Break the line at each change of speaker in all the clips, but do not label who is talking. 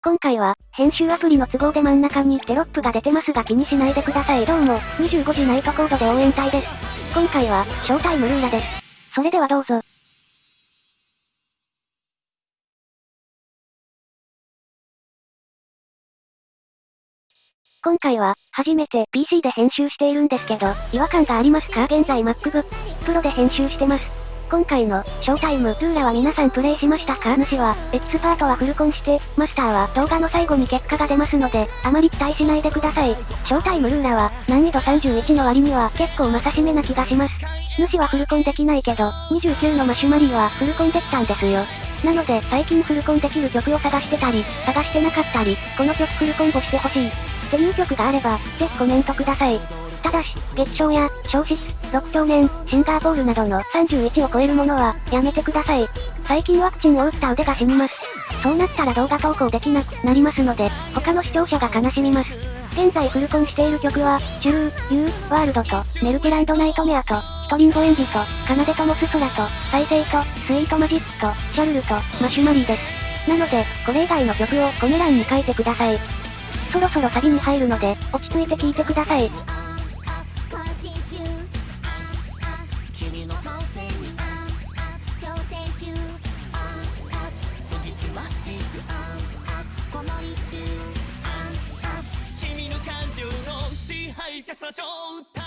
今回は、編集アプリの都合で真ん中にテロップが出てますが気にしないでください。どうも、25時ナイトコードで応援隊です。今回は、ショータイムルーラーです。それではどうぞ。今回は、初めて PC で編集しているんですけど、違和感がありますか？現在 MacBook Pro で編集してます。今回の、ショータイム、ルーラーは皆さんプレイしましたか？主は、エキスパートはフルコンして、マスターは動画の最後に結果が出ますので、あまり期待しないでください。ショータイムルーラは、難易度31の割には結構まさしめな気がします。主はフルコンできないけど、29のマシュマリーはフルコンできたんですよ。なので、最近フルコンできる曲を探してたり、探してなかったり、この曲フルコンボしてほしい。っていう曲があれば、ぜひコメントください。ただし、月賞や、消失、6兆年、シンガーポールなどの31を超えるものは、やめてください。最近ワクチンを打った腕が死にます。そうなったら動画投稿できなくなりますので、他の視聴者が悲しみます。現在フルコンしている曲は、シュー、ユー、ワールドと、メルテランドナイトメアと、ヒトリンゴエンジと、カナデトモスソラと、再生と、スイートマジックと、シャルルと、マシュマリーです。なので、これ以外の曲をコメ欄に書いてください。そろそろサビに入るので、落ち着いて聴いてください。この君の感情の支配者さ正体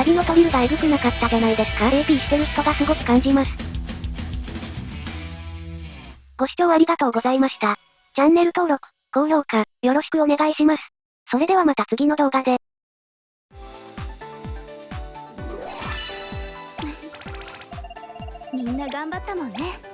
サビのトリルがえぐくなかったじゃないですか AP してる人がすごく感じます。ご視聴ありがとう。ございました。チャンネル登録、高評価、よろしくお願いします。それではまた次の動画で。みんな頑張ったもんね。